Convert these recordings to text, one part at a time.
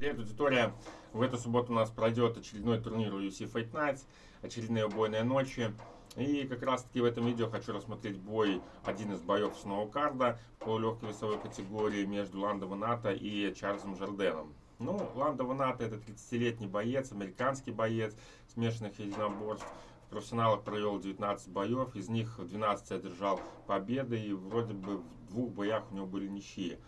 Привет, аудитория! В эту субботу у нас пройдет очередной турнир UFC Fight Nights, очередные убойные ночи. И как раз таки в этом видео хочу рассмотреть бой, один из боев с карда в полулегкой весовой категории между Ландо Ваната и Чарльзом Жарденом. Ну, Ландо Ваната это 30-летний боец, американский боец смешанных единоборств. В профессионалах провел 19 боев, из них 12 одержал победы и вроде бы в двух боях у него были ничьи.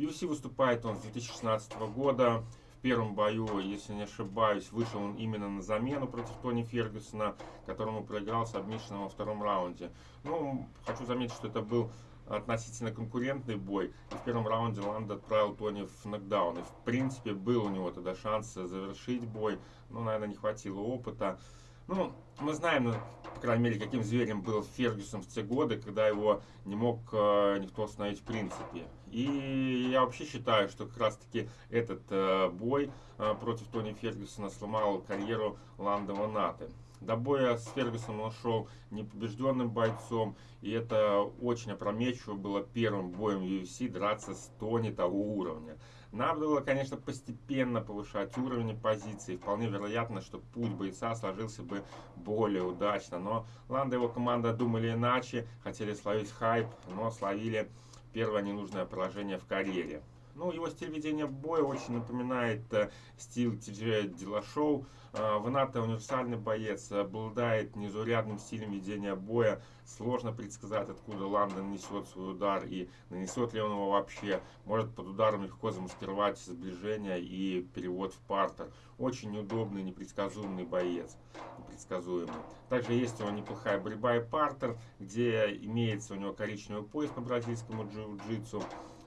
UFC выступает он с 2016 года. В первом бою, если не ошибаюсь, вышел он именно на замену против Тони Фергюсона, которому проиграл с обмишленным во втором раунде. Ну, хочу заметить, что это был относительно конкурентный бой. И в первом раунде Ланд отправил Тони в нокдаун. И в принципе был у него тогда шанс завершить бой, но, наверное, не хватило опыта. Ну, мы знаем, ну, по крайней мере, каким зверем был Фергюсон в те годы, когда его не мог э, никто остановить в принципе. И я вообще считаю, что как раз-таки этот э, бой э, против Тони Фергюсона сломал карьеру Ланда Ванаты. До боя с Фергюсом он шел непобежденным бойцом, и это очень опрометчиво было первым боем UFC драться с Тони того уровня. Надо было, конечно, постепенно повышать уровень позиции. Вполне вероятно, что путь бойца сложился бы более удачно. Но Ланда и его команда думали иначе, хотели словить хайп, но словили первое ненужное поражение в карьере. Ну, его стиль ведения боя очень напоминает э, стиль Ти Дилашоу. Э, Ваната универсальный боец, обладает незаурядным стилем ведения боя. Сложно предсказать, откуда Ланда нанесет свой удар и нанесет ли он его вообще. Может под ударом легко замаскировать сближение и перевод в партер. Очень удобный, непредсказуемый боец. Непредсказуемый. Также есть у него неплохая борьба и партер, где имеется у него коричневый пояс по бразильскому джиу-джитсу.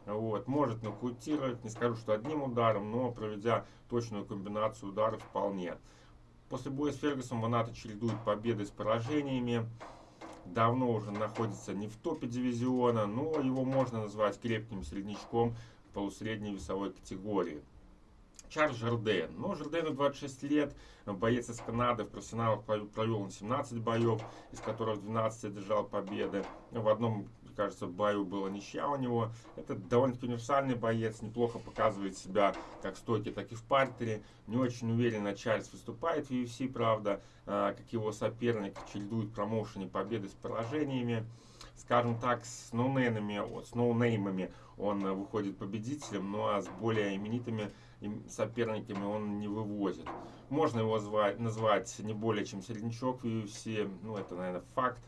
Вот, может нокаутировать, не скажу, что одним ударом, но проведя точную комбинацию ударов вполне. После боя с Фергюсом Ваната чередует победы с поражениями. Давно уже находится не в топе дивизиона, но его можно назвать крепким среднячком полусредней весовой категории. Чарльз Жарден. Ну, Жардену 26 лет, боец из Канады, в профессионалах провел он 17 боев, из которых 12 одержал победы. В одном кажется, бою была ничья у него. Это довольно-таки универсальный боец, неплохо показывает себя как в стойке, так и в партере. Не очень уверенно Чарльз выступает в UFC, правда, а, как его соперник, чередует промоушене победы с поражениями. Скажем так, с ноунеймами, с ноунеймами он выходит победителем, ну а с более именитыми соперниками он не вывозит. Можно его звать, назвать не более чем середнячок в UFC, ну это, наверное, факт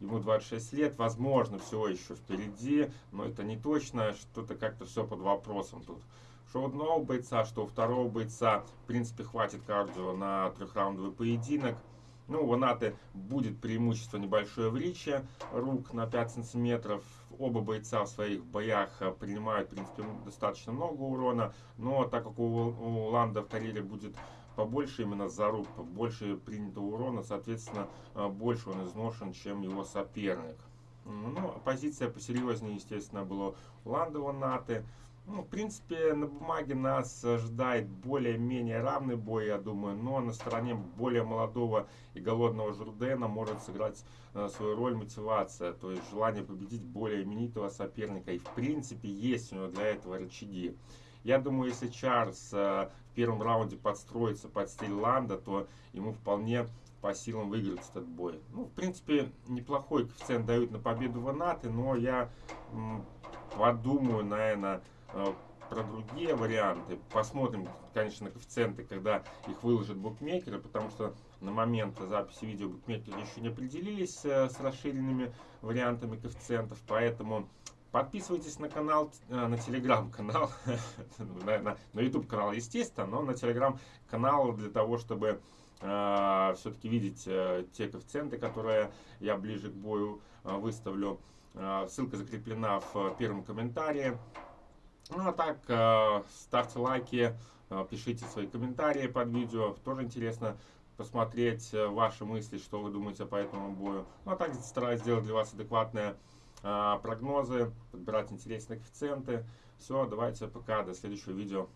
ему 26 лет, возможно, все еще впереди, но это не точно, что-то как-то все под вопросом тут. Что одного бойца, что второго бойца, в принципе, хватит кардио на трехраундовый поединок. Ну, у Наты будет преимущество небольшое в риче, рук на 5 сантиметров. Оба бойца в своих боях принимают, в принципе, достаточно много урона, но так как у, у Ланда в карьере будет побольше именно заруб, больше принятого урона, соответственно, э, больше он изношен, чем его соперник. Ну, позиция посерьезнее, естественно, была у Ландова Наты. Ну, в принципе, на бумаге нас ожидает более-менее равный бой, я думаю, но на стороне более молодого и голодного Журдена может сыграть э, свою роль мотивация, то есть желание победить более именитого соперника. И, в принципе, есть у него для этого рычаги. Я думаю, если Чарльз э, в первом раунде подстроится под стиль Ланда, то ему вполне по силам выиграть этот бой. Ну, в принципе, неплохой коэффициент дают на победу Ванаты, но я подумаю, наверное, про другие варианты. Посмотрим, конечно, коэффициенты, когда их выложат букмекеры, потому что на момент записи видео букмекеры еще не определились э, с расширенными вариантами коэффициентов, поэтому Подписывайтесь на канал, э, на телеграм-канал, на, YouTube канал, естественно, но на телеграм-канал для того, чтобы э, все-таки видеть э, те коэффициенты, которые я ближе к бою э, выставлю. Э, ссылка закреплена в первом комментарии. Ну а так, э, ставьте лайки, э, пишите свои комментарии под видео. Тоже интересно посмотреть э, ваши мысли, что вы думаете по этому бою. Ну а так стараюсь сделать для вас адекватное а, прогнозы, подбирать интересные коэффициенты. Все, давайте пока, до следующего видео.